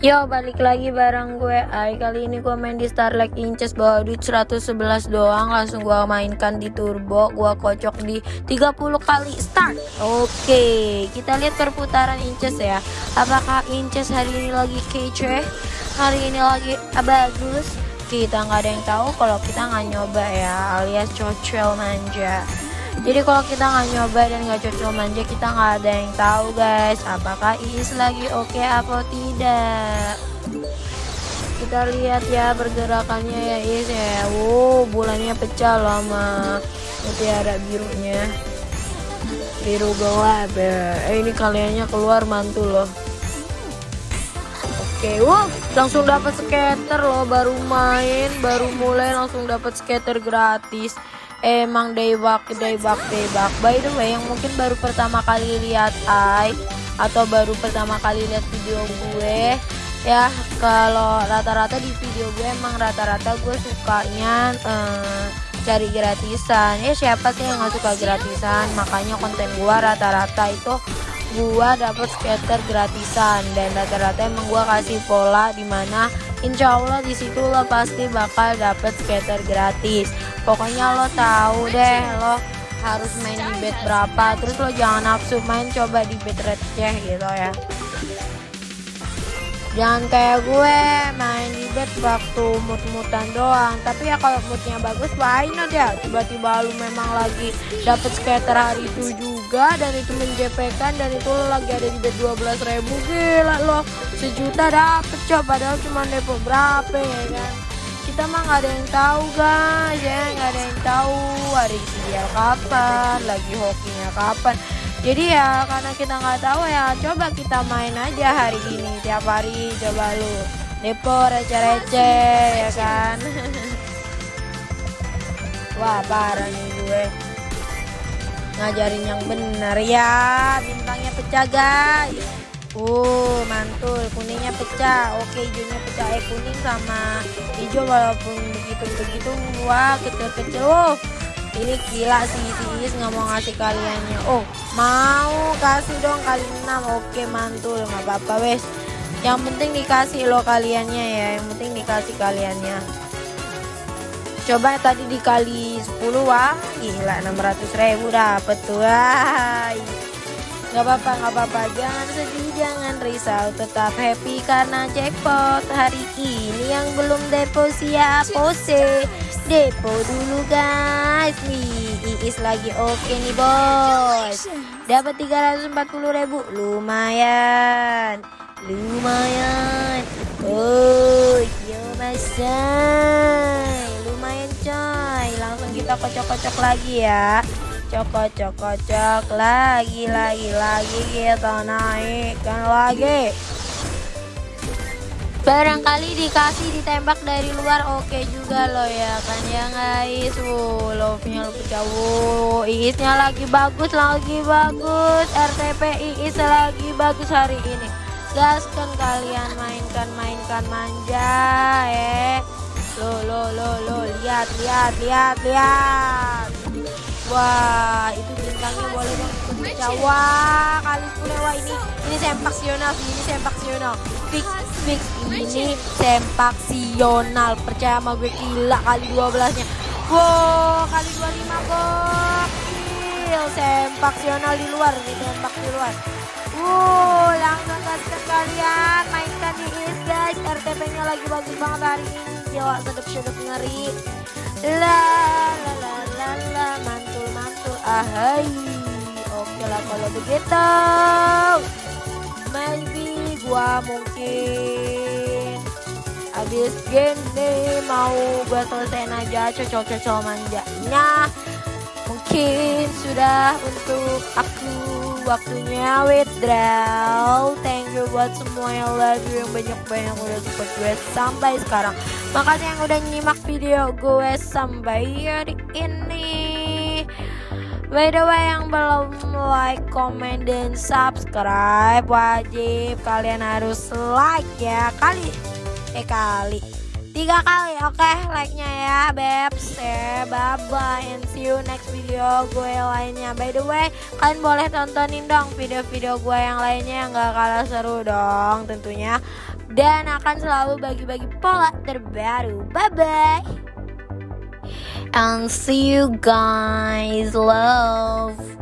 Yo balik lagi bareng gue. Ai Kali ini gue main di Starlight Inches Bawa duit 111 doang Langsung gue mainkan di turbo. Gue kocok di 30 kali start. Oke Kita lihat perputaran Inches ya. Apakah Inches hari ini lagi kece? Hari ini lagi bagus? Kita nggak ada yang tahu Kalau kita nggak nyoba ya Alias cocel manja jadi kalau kita nggak nyoba dan nggak cocok manja kita nggak ada yang tahu guys. Apakah Iis lagi oke okay atau tidak? Kita lihat ya pergerakannya ya Iis ya. Wow bulannya pecah loh sama mutiara birunya. Biru gelap ya eh ini kaliannya keluar mantul loh. Oke okay, wow. Langsung dapat skater loh baru main baru mulai langsung dapat skater gratis emang daybak daybak daybak by the way yang mungkin baru pertama kali lihat I atau baru pertama kali lihat video gue ya kalau rata-rata di video gue emang rata-rata gue sukanya eh, cari gratisan. Ya siapa sih yang nggak suka gratisan? Makanya konten gue rata-rata itu gua dapet skater gratisan. Dan rata-rata emang gua kasih pola di mana insya Allah situ lo pasti bakal dapet skater gratis pokoknya lo tahu deh lo harus main di bed berapa. Terus lo jangan nafsu main coba di bed receh gitu ya. Jangan kayak gue main di bed waktu mut-mutan doang. Tapi ya kalau moodnya bagus why not ya? Tiba-tiba lu memang lagi dapet skater hari itu juga dan itu menjepekan dan itu lo lagi ada di bed 12 ribu. Gila lo sejuta dapet coba padahal cuma depo berapa ya kan kita mah nggak ada yang tahu guys ya. Nggak ada yang tahu hari ideal kapan lagi hokinya kapan. Jadi ya karena kita nggak tahu ya coba kita main aja hari ini tiap hari. Coba lu depo receh-receh ya kan? Wah parah nih gue. Ngajarin yang benar ya bintangnya pecah guys Uh, mantul. Kuningnya pecah. Oke, hijaunya pecah. Eh, kuning sama hijau walaupun begitu-begitu. Wah kecil-kecil. Oh, ini gila sih Is nggak mau ngasih kaliannya. Oh mau kasih dong kali 6 oke mantul. Nggak apa-apa wes. Yang penting dikasih lo kaliannya ya. Yang penting dikasih kaliannya. Coba tadi dikali 10 wah gila. 600 ribu dapet. Tuh wah nggak apa-apa nggak apa-apa. Jangan sedih jangan risau. Tetap happy karena jackpot hari ini yang belum depo siap. Pose depo dulu guys. Nih Iis lagi oke nih bos. Dapat 340 ribu. Lumayan lumayan. Oh yo masai lumayan coy. Langsung kita kocok-kocok lagi ya cokok cokok lagi lagi lagi kita naikkan lagi. Barangkali dikasih ditembak dari luar oke okay juga loh ya kan ya guys. Wow love nya lu wow iisnya lagi bagus lagi bagus. RTP iis lagi bagus hari ini. Gaskan kalian mainkan mainkan manja eh. Lo lo lo lo lihat lihat lihat lihat wah itu bintangnya boleh pecah wah kali 10 wah ini. Ini sempak sional ini sempak sional. Fix fix. Ini sempak sional. Percaya sama gue gila kali 12 nya wow kali 25 gokil sempak sional di luar nih sempak di luar. Wow langsung kasih kalian mainkan di is guys. RTP nya lagi bagus banget hari ini. Gila sedep-sedep ngeri. La la la la la ahai. Oke lah kalau begitu. Maybe gua mungkin. Habis gini mau gua selesaiin aja cocok-cocok manjanya. Mungkin sudah untuk aku waktunya withdraw thank you buat semua yang love yang banyak-banyak udah support gue sampai sekarang. Makasih yang udah nyimak video gue sampai hari ini By the way yang belum like, comment, dan subscribe Wajib kalian harus like ya Kali. Eh kali. Tiga kali oke okay, like nya ya Babes ya. Bye bye and see you next video gue lainnya. By the way kalian boleh tontonin dong video-video gue yang lainnya Yang gak kalah seru dong tentunya. Dan akan selalu bagi-bagi pola terbaru. Bye bye. And see you guys. Love.